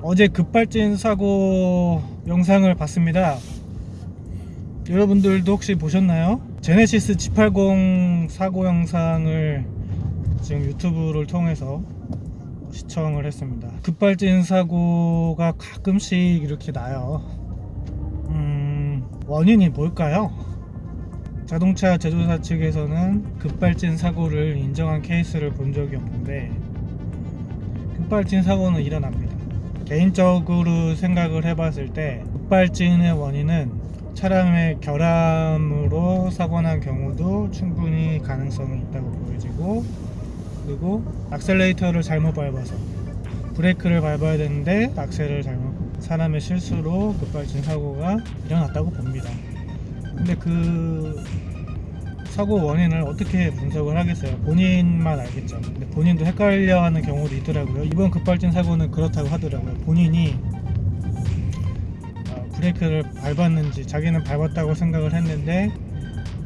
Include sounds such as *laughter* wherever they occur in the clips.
어제 급발진 사고 영상을 봤습니다. 여러분들도 혹시 보셨나요? 제네시스 G80 사고 영상을 지금 유튜브를 통해서 시청을 했습니다. 급발진 사고가 가끔씩 이렇게 나요. 음, 원인이 뭘까요? 자동차 제조사 측에서는 급발진 사고를 인정한 케이스를 본 적이 없는데 급발진 사고는 일어납니다. 개인적으로 생각을 해봤을 때 급발진의 원인은 차량의 결함으로 사고 난 경우도 충분히 가능성이 있다고 보여지고 그리고 악셀레이터를 잘못 밟아서 브레이크를 밟아야 되는데 악셀을 잘못 사람의 실수로 급발진 사고가 일어났다고 봅니다. 근데 그 사고 원인을 어떻게 분석을 하겠어요? 본인만 알겠죠. 근데 본인도 헷갈려 하는 경우도 있더라고요. 이번 급발진 사고는 그렇다고 하더라고요. 본인이 어, 브레이크를 밟았는지 자기는 밟았다고 생각을 했는데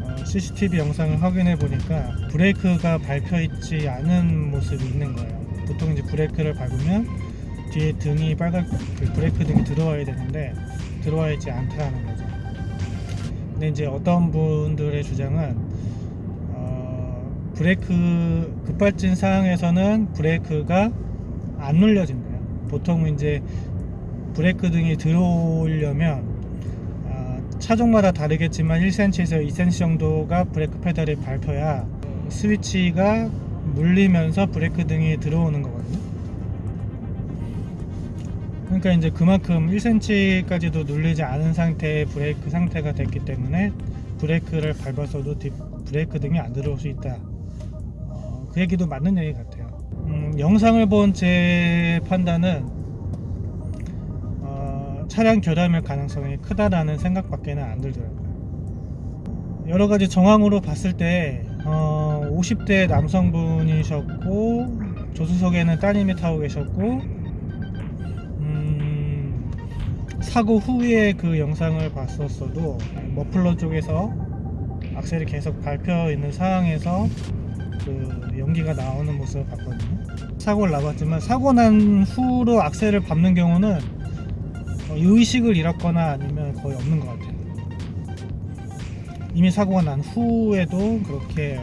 어, CCTV 영상을 확인해 보니까 브레이크가 밟혀 있지 않은 모습이 있는 거예요. 보통 이제 브레이크를 밟으면 뒤에 등이 빨간 그 브레이크 등이 들어와야 되는데 들어와 있지 않다는 거죠. 근데 이제 어떤 분들의 주장은 어, 브레이크 급발진 상황에서는 브레이크가 안 눌려진대요. 보통 이제 브레이크 등이 들어오려면 아, 차종마다 다르겠지만 1cm에서 2cm 정도가 브레이크 페달이 밟혀야 스위치가 물리면서 브레이크 등이 들어오는 거거든요. 그러니까 이제 그만큼 1cm까지도 눌리지 않은 상태의 브레이크 상태가 됐기 때문에 브레이크를 밟아서도 뒷 브레이크 등이 안 들어올 수 있다. 어, 그 얘기도 맞는 얘기 같아요. 음, 영상을 본 제 판단은 어, 차량 결함일 가능성이 크다라는 생각밖에는 안 들더라고요. 여러 가지 정황으로 봤을 때 어, 50대 남성분이셨고 조수석에는 따님이 타고 계셨고 음, 사고 후에 그 영상을 봤었어도 머플러 쪽에서 악셀이 계속 밟혀 있는 상황에서 그 연기가 나오는 모습을 봤거든요. 사고를 나봤지만 사고 난 후로 악셀을 밟는 경우는 어, 의식을 잃었거나 아니면 거의 없는 것 같아요. 이미 사고가 난 후에도 그렇게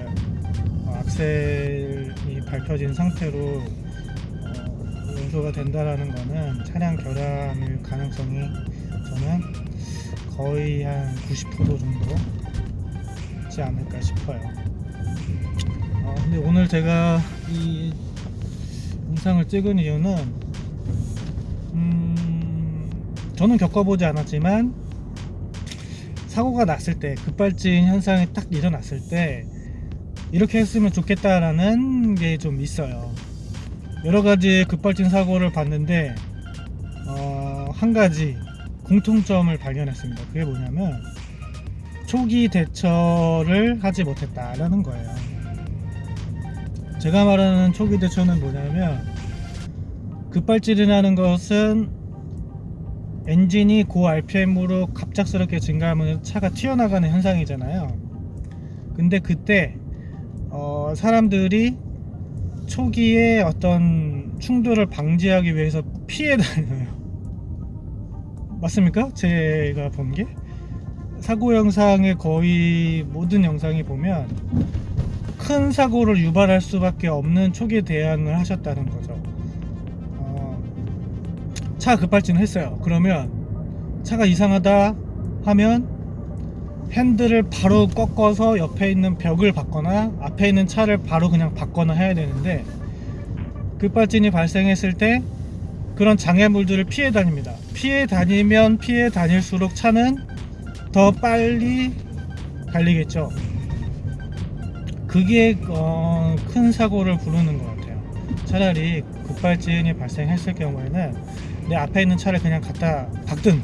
어, 악셀이 밟혀진 상태로 어, 연소가 된다라는 거는 차량 결함일 가능성이 저는 거의 한 90% 정도 있지 않을까 싶어요. 어, 근데 오늘 제가 이 영상을 찍은 이유는 음, 저는 겪어보지 않았지만 사고가 났을 때 급발진 현상이 딱 일어났을 때 이렇게 했으면 좋겠다라는 게 좀 있어요. 여러 가지 급발진 사고를 봤는데 어, 한 가지 공통점을 발견했습니다. 그게 뭐냐면 초기 대처를 하지 못했다라는 거예요 제가 말하는 초기 대처는 뭐냐면 급발진이 나는 것은 엔진이 고 RPM으로 갑작스럽게 증가하면 차가 튀어나가는 현상이잖아요. 근데 그때 어, 사람들이 초기에 어떤 충돌을 방지하기 위해서 피해 다녀요. *laughs* 맞습니까? 제가 본 게? 사고 영상의 거의 모든 영상이 보면 큰 사고를 유발할 수밖에 없는 초기 대응을 하셨다는 거죠. 차 급발진을 했어요. 그러면 차가 이상하다 하면 핸들을 바로 꺾어서 옆에 있는 벽을 받거나 앞에 있는 차를 바로 그냥 받거나 해야 되는데 급발진이 발생했을 때 그런 장애물들을 피해 다닙니다. 피해 다니면 피해 다닐수록 차는 더 빨리 달리겠죠 그게 어, 큰 사고를 부르는 것 같아요. 차라리 급발진이 발생했을 경우에는 내 앞에 있는 차를 그냥 갖다 박든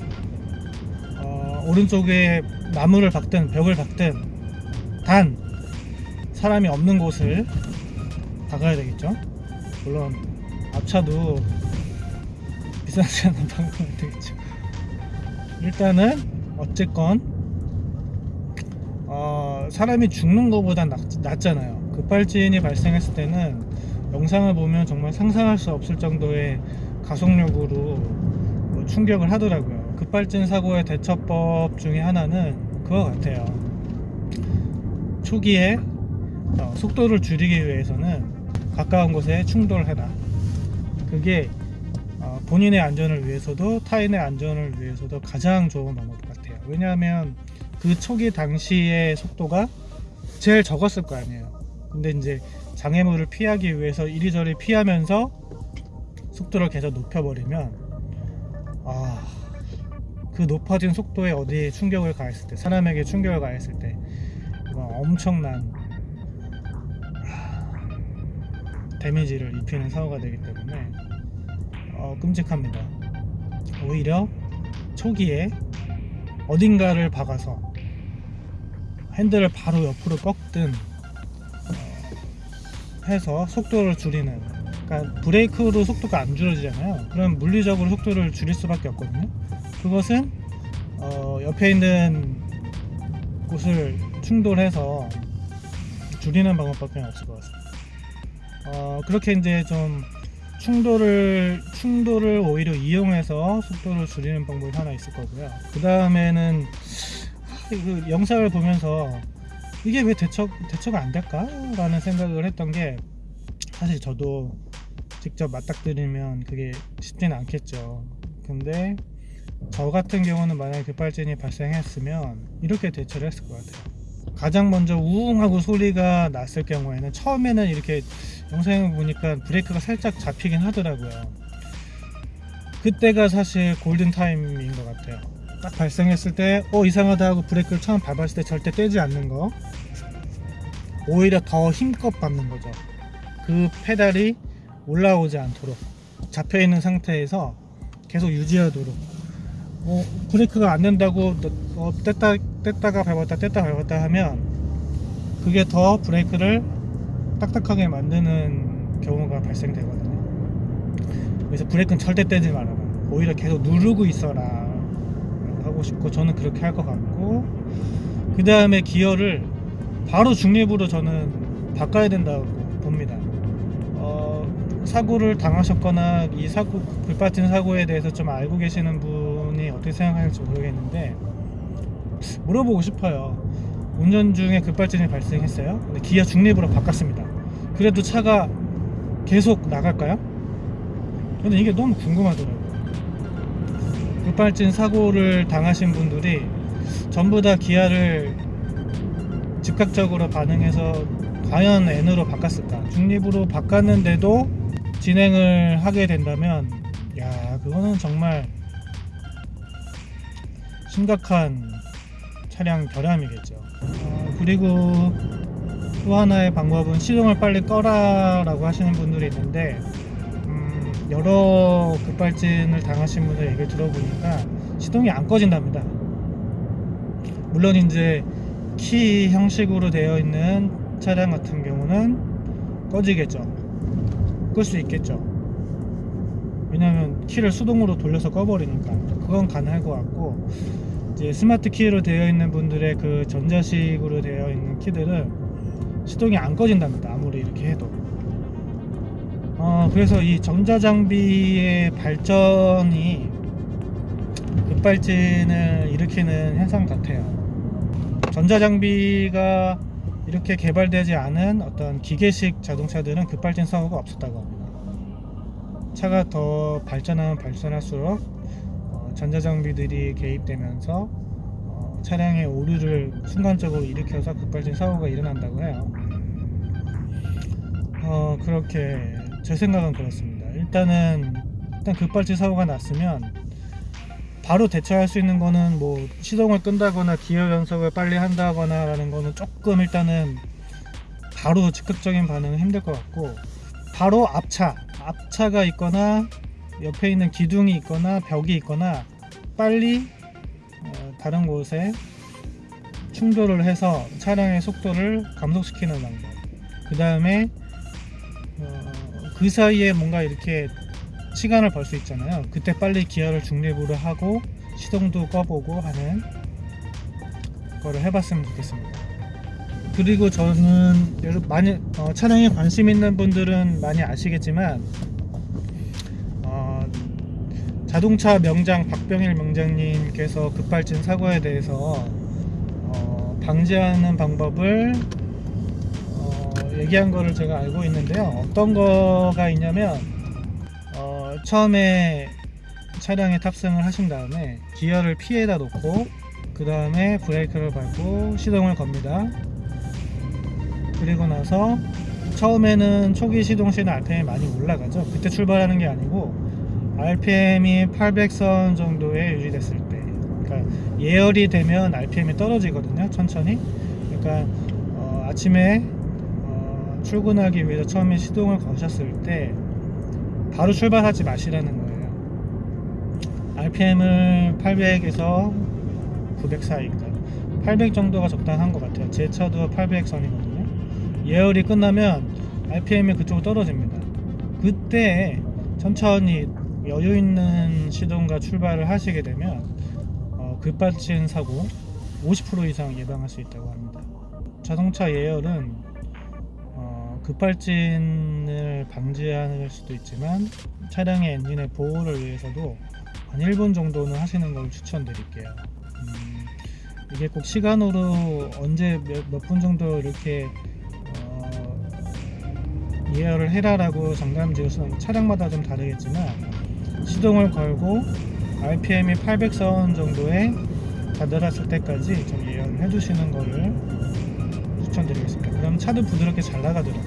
어, 오른쪽에 나무를 박든 벽을 박든 단 사람이 없는 곳을 박아야 되겠죠? 물론 앞차도 비싸지 않은 방법은 되겠죠. 일단은 어쨌건 어, 사람이 죽는 것보다 낫, 낫잖아요 급발진이 발생했을 때는 영상을 보면 정말 상상할 수 없을 정도의 가속력으로 뭐 충격을 하더라고요. 급발진 사고의 대처법 중에 하나는 그거 같아요. 초기에 어, 속도를 줄이기 위해서는 가까운 곳에 충돌해라. 그게 어, 본인의 안전을 위해서도 타인의 안전을 위해서도 가장 좋은 방법 같아요. 왜냐하면 그 초기 당시의 속도가 제일 적었을 거 아니에요. 근데 이제 장애물을 피하기 위해서 이리저리 피하면서 속도를 계속 높여버리면 아, 그 높아진 속도에 어디에 충격을 가했을 때 사람에게 충격을 가했을 때뭐 엄청난 아, 데미지를 입히는 사고가 되기 때문에 어, 끔찍합니다. 오히려 초기에 어딘가를 박아서 핸들을 바로 옆으로 꺾든 어, 해서 속도를 줄이는 그러니까 브레이크로 속도가 안 줄어지잖아요. 그럼 물리적으로 속도를 줄일 수밖에 없거든요. 그것은 어, 옆에 있는 곳을 충돌해서 줄이는 방법밖에 없을 것 같습니다. 어, 그렇게 이제 좀 충돌을 충돌을 오히려 이용해서 속도를 줄이는 방법이 하나 있을 거고요. 그 다음에는 그 영상을 보면서 이게 왜 대처 대처가 안 될까 라는 생각을 했던 게 사실 저도 직접 맞닥뜨리면 그게 쉽지는 않겠죠. 근데 저 같은 경우는 만약에 급발진이 발생했으면 이렇게 대처를 했을 것 같아요. 가장 먼저 우웅 하고 소리가 났을 경우에는 처음에는 이렇게 영상을 보니까 브레이크가 살짝 잡히긴 하더라고요. 그때가 사실 골든 타임인 것 같아요. 딱 발생했을 때, 어, 이상하다 하고 브레이크를 처음 밟았을 때 절대 떼지 않는 거. 오히려 더 힘껏 밟는 거죠. 그 페달이 올라오지 않도록 잡혀 있는 상태에서 계속 유지하도록. 어, 브레이크가 안 된다고 어, 뗐다, 뗐다가 밟았다, 뗐다 밟았다 하면 그게 더 브레이크를 딱딱하게 만드는 경우가 발생되거든요. 그래서 브레이크는 절대 떼지 말아라. 오히려 계속 누르고 있어라. 하고 싶고 저는 그렇게 할 것 같고 그 다음에 기어를 바로 중립으로 저는 바꿔야 된다고 봅니다. 어, 사고를 당하셨거나 이 사고 불빠진 사고에 대해서 좀 알고 계시는 분 이 어떻게 생각하실지 모르겠는데 물어보고 싶어요. 운전 중에 급발진이 발생했어요. 근데 기어 중립으로 바꿨습니다. 그래도 차가 계속 나갈까요? 저는 이게 너무 궁금하더라고요. 급발진 사고를 당하신 분들이 전부 다 기아를 즉각적으로 반응해서 과연 N으로 바꿨을까? 중립으로 바꿨는데도 진행을 하게 된다면, 야, 그거는 정말 심각한 차량 결함이겠죠. 어, 그리고 또 하나의 방법은 시동을 빨리 꺼라 라고 하시는 분들이 있는데 음, 여러 급발진을 당하신 분들 얘기를 들어보니까 시동이 안 꺼진답니다. 물론 이제 키 형식으로 되어 있는 차량 같은 경우는 꺼지겠죠. 끌 수 있겠죠. 왜냐하면 키를 수동으로 돌려서 꺼버리니까 그건 가능할 것 같고 이제 스마트 키로 되어 있는 분들의 그 전자식으로 되어 있는 키들은 시동이 안 꺼진답니다. 아무리 이렇게 해도. 어, 그래서 이 전자장비의 발전이 급발진을 일으키는 현상 같아요. 전자장비가 이렇게 개발되지 않은 어떤 기계식 자동차들은 급발진 사고가 없었다고 합니다. 차가 더 발전하면 발전할수록 어, 전자장비들이 개입되면서 어, 차량의 오류를 순간적으로 일으켜서 급발진 사고가 일어난다고 해요. 어, 그렇게 제 생각은 그렇습니다. 일단은 일단 급발진 사고가 났으면 바로 대처할 수 있는 거는 뭐 시동을 끈다거나 기어 연속을 빨리 한다거나 라는 거는 조금 일단은 바로 즉각적인 반응은 힘들 것 같고 바로 앞차 앞차가 있거나 옆에 있는 기둥이 있거나 벽이 있거나 빨리 어, 다른 곳에 충돌을 해서 차량의 속도를 감속시키는 방법 그 다음에 어, 그 사이에 뭔가 이렇게 시간을 벌 수 있잖아요. 그때 빨리 기어를 중립으로 하고 시동도 꺼보고 하는 거를 해봤으면 좋겠습니다. 그리고 저는 많이 어, 차량에 관심 있는 분들은 많이 아시겠지만 어, 자동차 명장 박병일 명장님께서 급발진 사고에 대해서 어, 방지하는 방법을 어, 얘기한 거를 제가 알고 있는데요. 어떤 거가 있냐면 어, 처음에 차량에 탑승을 하신 다음에 기어를 피해다 놓고 그 다음에 브레이크를 밟고 시동을 겁니다. 그리고 나서 처음에는 초기 시동 시에는 RPM이 많이 올라가죠. 그때 출발하는 게 아니고 RPM이 800선 정도에 유지됐을 때, 그러니까 예열이 되면 RPM이 떨어지거든요. 천천히. 그러니까 어, 아침에 어, 출근하기 위해서 처음에 시동을 거셨을 때 바로 출발하지 마시라는 거예요. RPM을 800에서 900 사이니까 800 정도가 적당한 것 같아요. 제 차도 800선이거든요. 예열이 끝나면 RPM이 그쪽으로 떨어집니다. 그때 천천히 여유 있는 시동과 출발을 하시게 되면 어, 급발진 사고 50% 이상 예방할 수 있다고 합니다. 자동차 예열은 어, 급발진을 방지할 수도 있지만 차량의 엔진의 보호를 위해서도 한 1분 정도는 하시는 걸 추천드릴게요. 음, 이게 꼭 시간으로 언제 몇 분 정도 이렇게 어, 예열을 해라라고 지을 수는 차량마다 좀 다르겠지만 시동을 걸고 RPM이 800선 정도에 다다랐을 때까지 좀 예열을 해주시는 거를 추천드리겠습니다. 그럼 차도 부드럽게 잘 나가더라고요.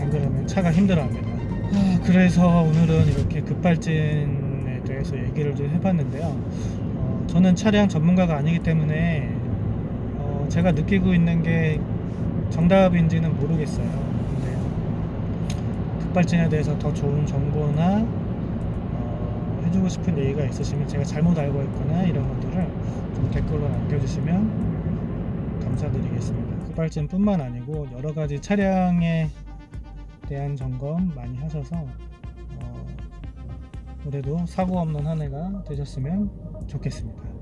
안 그러면 차가 힘들어합니다. 아, 그래서 오늘은 이렇게 급발진에 대해서 얘기를 좀 해봤는데요. 어, 저는 차량 전문가가 아니기 때문에 어, 제가 느끼고 있는 게 정답인지는 모르겠어요. 급발진에 대해서 더 좋은 정보나 어, 해주고 싶은 얘기가 있으시면 제가 잘못 알고 있거나 이런 것들을 좀 댓글로 남겨주시면 감사드리겠습니다. 급발진뿐만 아니고 여러 가지 차량에 대한 점검 많이 하셔서 어, 올해도 사고 없는 한 해가 되셨으면 좋겠습니다.